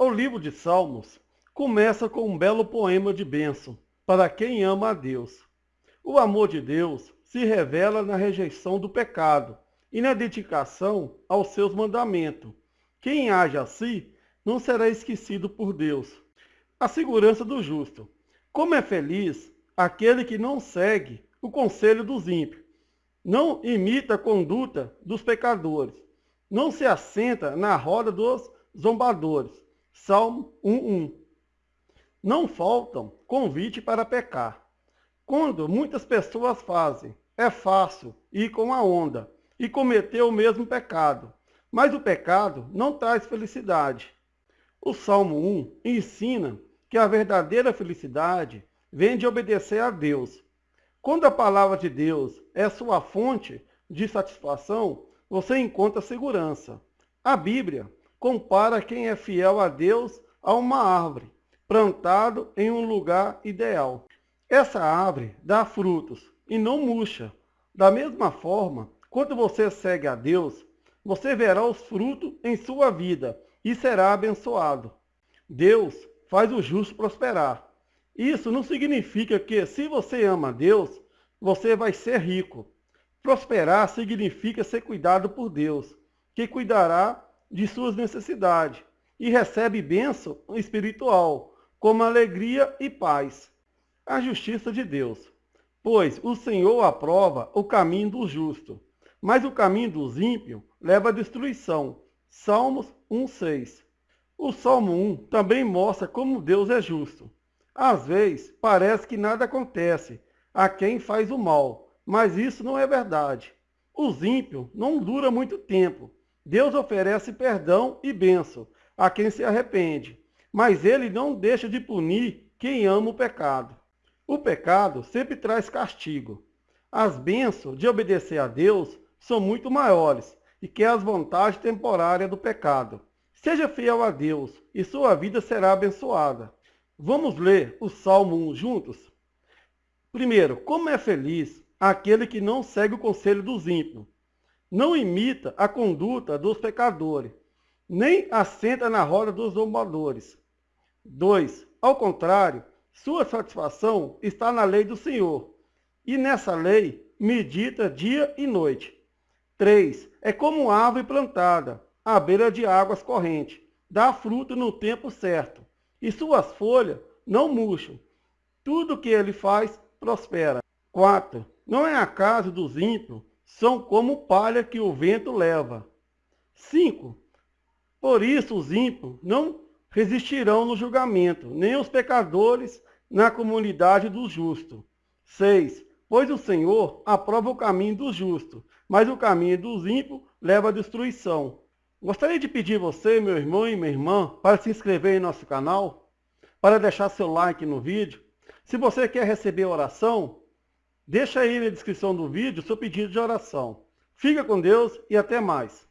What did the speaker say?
O livro de Salmos começa com um belo poema de bênção para quem ama a Deus. O amor de Deus se revela na rejeição do pecado e na dedicação aos seus mandamentos. Quem age assim não será esquecido por Deus. A segurança do justo. Como é feliz aquele que não segue o conselho dos ímpios, não imita a conduta dos pecadores, não se assenta na roda dos zombadores. Salmo 1.1 Não faltam convite para pecar. Quando muitas pessoas fazem, é fácil ir com a onda e cometer o mesmo pecado. Mas o pecado não traz felicidade. O Salmo 1 ensina que a verdadeira felicidade vem de obedecer a Deus. Quando a palavra de Deus é sua fonte de satisfação, você encontra segurança. A Bíblia compara quem é fiel a Deus a uma árvore, plantado em um lugar ideal. Essa árvore dá frutos e não murcha. Da mesma forma, quando você segue a Deus, você verá os frutos em sua vida e será abençoado. Deus faz o justo prosperar. Isso não significa que, se você ama Deus, você vai ser rico. Prosperar significa ser cuidado por Deus, que cuidará de suas necessidades e recebe bênção espiritual, como alegria e paz. A justiça de Deus. Pois o Senhor aprova o caminho do justo, mas o caminho dos ímpios leva à destruição. Salmos 1,6 O Salmo 1 também mostra como Deus é justo. Às vezes, parece que nada acontece a quem faz o mal, mas isso não é verdade. Os ímpios não duram muito tempo. Deus oferece perdão e bênção a quem se arrepende, mas ele não deixa de punir quem ama o pecado. O pecado sempre traz castigo. As bênçãos de obedecer a Deus são muito maiores e que as vantagens temporárias do pecado. Seja fiel a Deus e sua vida será abençoada. Vamos ler o Salmo 1 juntos? Primeiro, como é feliz aquele que não segue o conselho dos ímpios, não imita a conduta dos pecadores, nem assenta na roda dos zombadores. 2. Ao contrário, sua satisfação está na lei do Senhor, e nessa lei medita dia e noite. 3. É como árvore plantada à beira de águas correntes, dá fruto no tempo certo, e suas folhas não murcham. Tudo que ele faz prospera. 4. Não é acaso dos ímpios, são como palha que o vento leva. 5. Por isso os ímpios não resistirão no julgamento, nem os pecadores na comunidade dos justos. 6. Pois o Senhor aprova o caminho dos justos, mas o caminho dos ímpios leva à destruição. Gostaria de pedir você, meu irmão e minha irmã, para se inscrever em nosso canal, para deixar seu like no vídeo. Se você quer receber oração, deixa aí na descrição do vídeo seu pedido de oração. Fica com Deus e até mais.